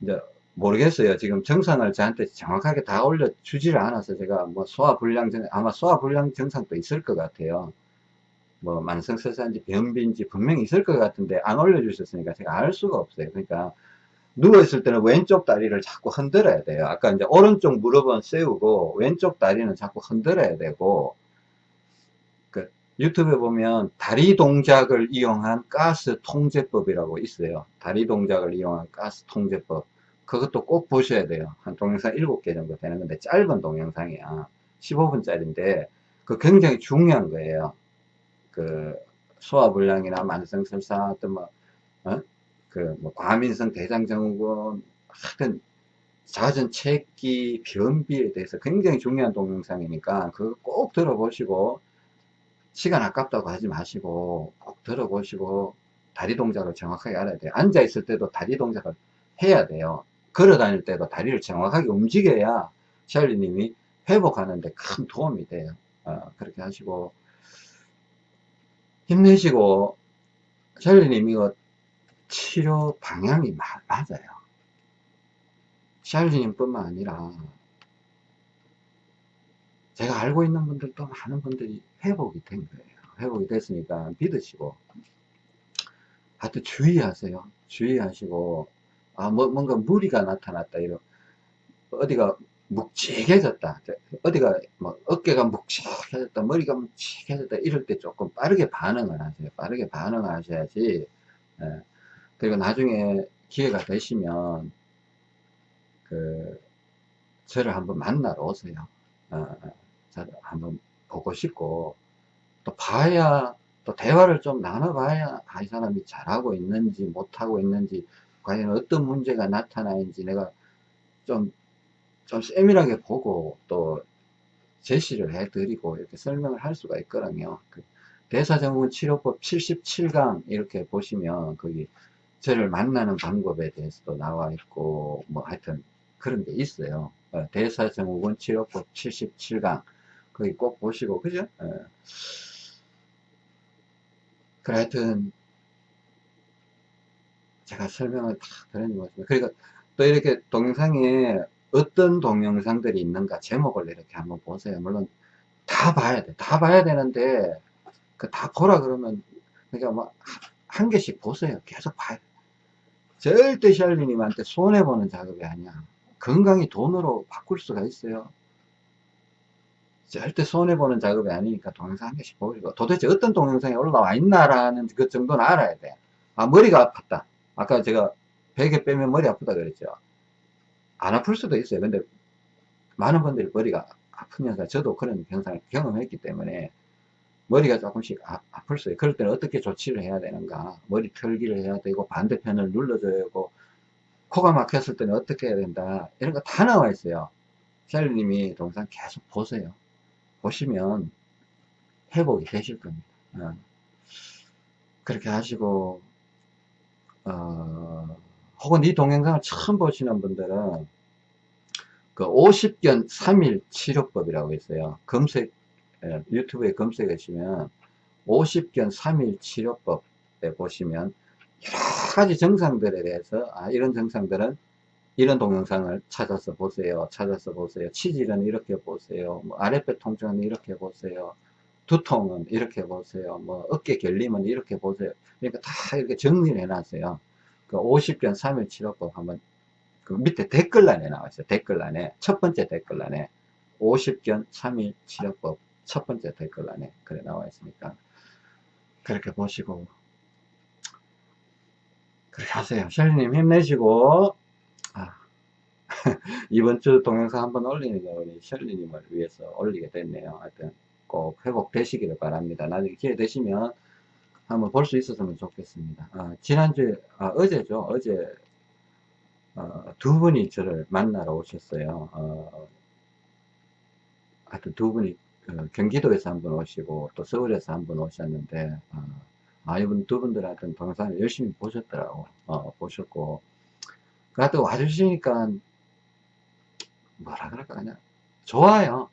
[SPEAKER 1] 이제 모르겠어요. 지금 정상을 저한테 정확하게 다 올려주지를 않아서 제가 뭐 소화불량, 정- 아마 소화불량 증상도 있을 것 같아요. 뭐 만성설사인지 변비인지 분명히 있을 것 같은데 안 올려주셨으니까 제가 알 수가 없어요. 그러니까 누워있을 때는 왼쪽 다리를 자꾸 흔들어야 돼요. 아까 이제 오른쪽 무릎은 세우고 왼쪽 다리는 자꾸 흔들어야 되고 그 유튜브에 보면 다리 동작을 이용한 가스 통제법이라고 있어요. 다리 동작을 이용한 가스 통제법. 그것도 꼭 보셔야 돼요. 한 동영상 7개 정도 되는 건데 짧은 동영상이야. 15분짜리인데 그 굉장히 중요한 거예요. 그 소화불량이나 만성설사 어떤 뭐, 어? 그뭐 과민성 대장증후군 하여튼 잦은 체기 변비에 대해서 굉장히 중요한 동영상이니까 그거 꼭 들어보시고 시간 아깝다고 하지 마시고 꼭 들어보시고 다리 동작을 정확하게 알아야 돼요. 앉아 있을 때도 다리 동작을 해야 돼요. 걸어 다닐 때도 다리를 정확하게 움직여야 샬리님이 회복하는데 큰 도움이 돼요. 어, 그렇게 하시고 힘내시고 샬리님 이거 치료 방향이 마- 맞아요. 샬리님 뿐만 아니라 제가 알고 있는 분들도 많은 분들이 회복이 된 거예요. 회복이 됐으니까 믿으시고 하여튼 주의하세요. 주의하시고 아, 뭐, 뭔가 무리가 나타났다, 이런. 어디가 묵직해졌다. 어디가, 뭐, 어깨가 묵직해졌다, 머리가 묵직해졌다, 이럴 때 조금 빠르게 반응을 하세요. 빠르게 반응을 하셔야지. 예. 그리고 나중에 기회가 되시면, 그, 저를 한번 만나러 오세요. 어, 저를 한번 보고 싶고, 또 봐야, 또 대화를 좀 나눠봐야, 아, 이 사람이 잘하고 있는지, 못하고 있는지, 과연 어떤 문제가 나타나는지 내가 좀, 좀 세밀하게 보고, 또, 제시를 해드리고, 이렇게 설명을 할 수가 있거든요. 그 대사증후군 치료법 77강, 이렇게 보시면, 거기, 저를 만나는 방법에 대해서도 나와 있고, 뭐, 하여튼, 그런 게 있어요. 어, 대사증후군 치료법 77강. 거기 꼭 보시고, 그죠? 어. 그래, 하여튼, 제가 설명을 다 드리는 것입니다. 그러니까 또 이렇게 동영상에 어떤 동영상들이 있는가 제목을 이렇게 한번 보세요. 물론 다 봐야 돼. 다 봐야 되는데, 그 다 보라 그러면, 그러니까 뭐, 한 개씩 보세요. 계속 봐야 돼. 절대 샬리님한테 손해보는 작업이 아니야. 건강이 돈으로 바꿀 수가 있어요. 절대 손해보는 작업이 아니니까 동영상 한 개씩 보고 도대체 어떤 동영상이 올라와 있나라는 그 정도는 알아야 돼. 아, 머리가 아팠다. 아까 제가 베개 빼면 머리 아프다 그랬죠. 안 아플 수도 있어요. 근데 많은 분들이 머리가 아픈 현상, 저도 그런 현상을 경험했기 때문에 머리가 조금씩 아, 아플 수 있어요. 그럴 때는 어떻게 조치를 해야 되는가. 머리 털기를 해야 되고 반대편을 눌러줘야 되고 코가 막혔을 때는 어떻게 해야 된다. 이런 거 다 나와 있어요. 샬리님이 동영상 계속 보세요. 보시면 회복이 되실 겁니다. 어. 그렇게 하시고 어, 혹은 이 동영상을 처음 보시는 분들은 그 50견 3일 치료법이라고 있어요. 검색 예, 유튜브에 검색하시면 50견 3일 치료법에 보시면 여러 가지 증상들에 대해서 아 이런 증상들은 이런 동영상을 찾아서 보세요. 찾아서 보세요. 치질은 이렇게 보세요. 뭐 아랫배 통증은 이렇게 보세요. 두통은 이렇게 보세요. 뭐 어깨 결림은 이렇게 보세요. 그러니까 다 이렇게 정리를 해놨어요. 그 50견 3일 치료법 한번 그 밑에 댓글란에 나와 있어요. 댓글란에 첫 번째 댓글란에 50견 3일 치료법 첫 번째 댓글란에 그래 나와 있으니까 그렇게 보시고 그렇게 하세요. 셜리님 힘내시고 아, *laughs* 이번 주 동영상 한번 올리는 거 우리 셜리님을 위해서 올리게 됐네요. 하여튼 꼭 회복되시기를 바랍니다. 나중에 기회 되시면 한번 볼 수 있었으면 좋겠습니다. 아, 지난주에, 아, 어제죠. 어제, 어, 두 분이 저를 만나러 오셨어요. 어, 하여튼 두 분이 그 경기도에서 한 분 오시고 또 서울에서 한 분 오셨는데, 어, 아, 이분 두 분들 하여튼 동영상을 열심히 보셨더라고. 어, 보셨고. 하여튼 와주시니까, 뭐라 그럴까, 그냥, 좋아요.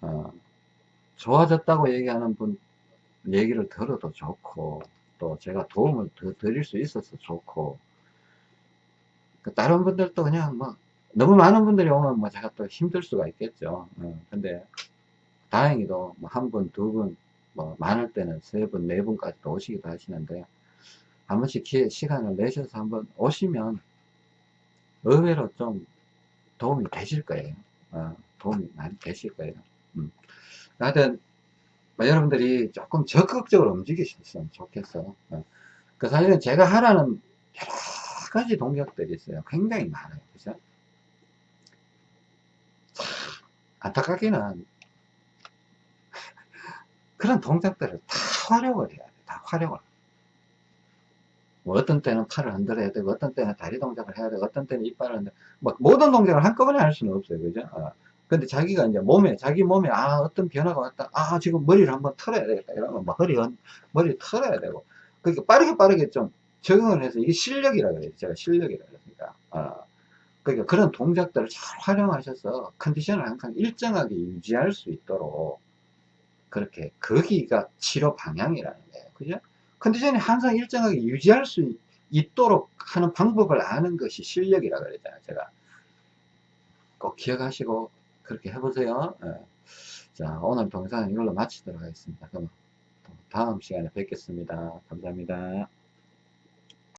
[SPEAKER 1] 어, 좋아졌다고 얘기하는 분 얘기를 들어도 좋고 또 제가 도움을 더 드릴 수 있어서 좋고 그 다른 분들도 그냥 뭐 너무 많은 분들이 오면 뭐 제가 또 힘들 수가 있겠죠. 어, 근데 다행히도 뭐 한 분, 두 분, 뭐 많을 때는 세 분, 네 분까지도 오시기도 하시는데 한 번씩 기회, 시간을 내셔서 한번 오시면 의외로 좀 도움이 되실 거예요. 어, 도움이 많이 되실 거예요. 음. 하여튼 뭐 여러분들이 조금 적극적으로 움직이셨으면 좋겠어. 어. 그 사실은 제가 하라는 여러 가지 동작들이 있어요. 굉장히 많아요. 그죠? 안타깝게는 *laughs* 그런 동작들을 다 활용을 해야 돼. 다 활용을. 뭐 어떤 때는 팔을 흔들어야 되고, 어떤 때는 다리 동작을 해야 되고, 어떤 때는 이빨을 흔들어. 뭐 모든 동작을 한꺼번에 할 수는 없어요. 그죠? 어. 근데 자기가 이제 몸에, 자기 몸에, 아, 어떤 변화가 왔다. 아, 지금 머리를 한번 털어야 되겠다. 이러면 뭐 머리, 머리 털어야 되고. 그러니까 빠르게 빠르게 좀 적응을 해서 이게 실력이라 그래요. 제가 실력이라 그랬으니까. 어. 그러니까 그런 동작들을 잘 활용하셔서 컨디션을 항상 일정하게 유지할 수 있도록 그렇게 거기가 치료 방향이라는 거예요. 그죠? 컨디션이 항상 일정하게 유지할 수 있도록 하는 방법을 아는 것이 실력이라 그랬잖아요. 제가 꼭 기억하시고 그렇게 해보세요. 예. 자, 오늘 동영상은 이걸로 마치도록 하겠습니다. 그럼 다음 시간에 뵙겠습니다. 감사합니다.